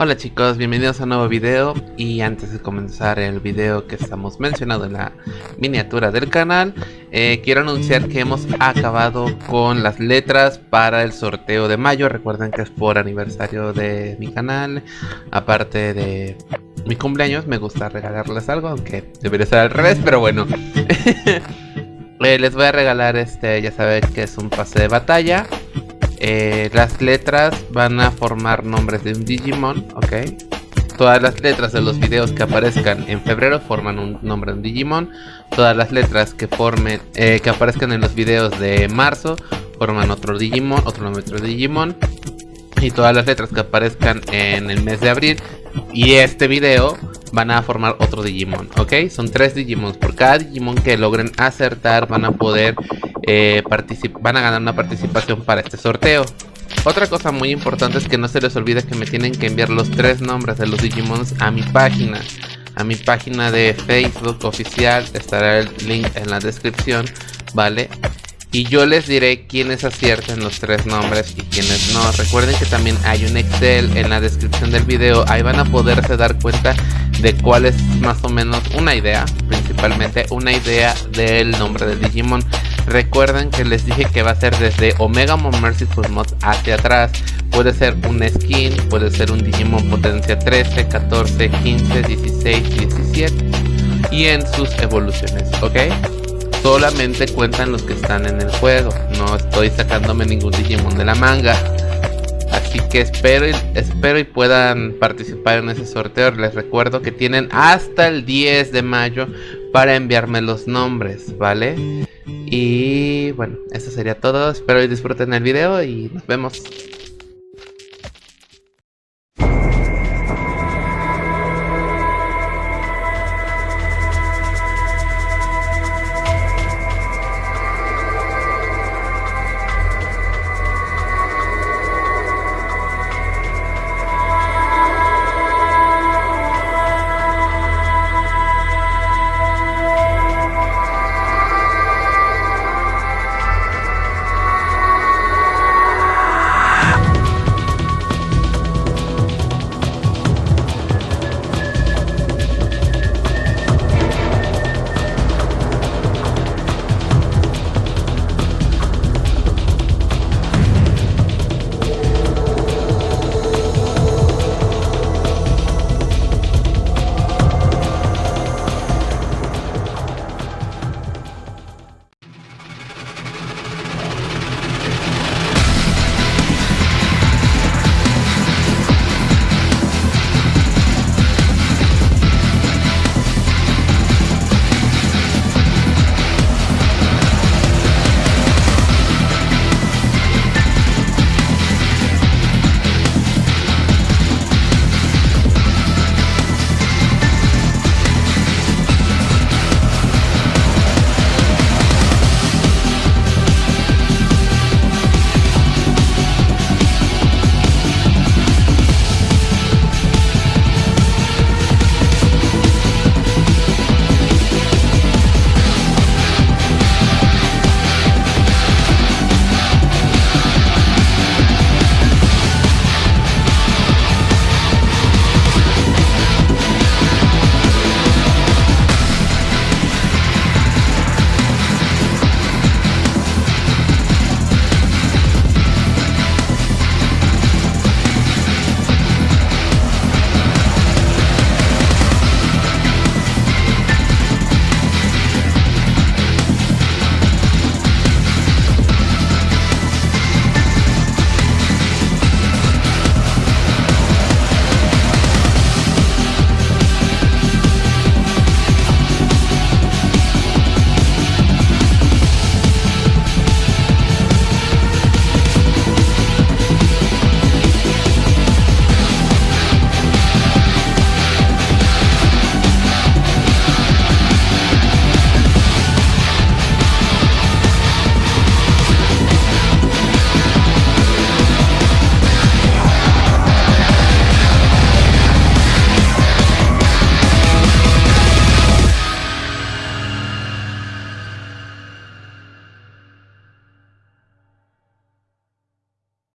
Hola chicos, bienvenidos a un nuevo video. Y antes de comenzar el video que estamos mencionando en la miniatura del canal eh, quiero anunciar que hemos acabado con las letras para el sorteo de mayo. Recuerden que es por aniversario de mi canal. Aparte de mi cumpleaños me gusta regalarles algo aunque debería ser al revés pero bueno. Eh, les voy a regalar este ya saben que es un pase de batalla eh, las letras van a formar nombres de un Digimon, ¿ok? Todas las letras de los videos que aparezcan en febrero forman un nombre de un Digimon. Todas las letras que formen, eh, que aparezcan en los videos de marzo forman otro Digimon, otro nombre de Digimon. Y todas las letras que aparezcan en el mes de abril y este video van a formar otro Digimon, ¿ok? Son tres Digimons. Por cada Digimon que logren acertar van a poder eh, van a ganar una participación para este sorteo. Otra cosa muy importante es que no se les olvide que me tienen que enviar los tres nombres de los Digimons a mi página. A mi página de Facebook oficial, estará el link en la descripción, ¿vale? y yo les diré quiénes acierten los tres nombres y quiénes no. Recuerden que también hay un Excel en la descripción del video, ahí van a poderse dar cuenta de cuál es más o menos una idea, principalmente una idea del nombre de Digimon. Recuerden que les dije que va a ser desde Omega Mon Merciful Mod hacia atrás. Puede ser un skin, puede ser un Digimon potencia 13, 14, 15, 16, 17 y en sus evoluciones, ¿ok? solamente cuentan los que están en el juego. No estoy sacándome ningún Digimon de la manga. Así que espero y, espero y puedan participar en ese sorteo. Les recuerdo que tienen hasta el 10 de mayo para enviarme los nombres, ¿vale? Y bueno, eso sería todo. Espero y disfruten el video y nos vemos.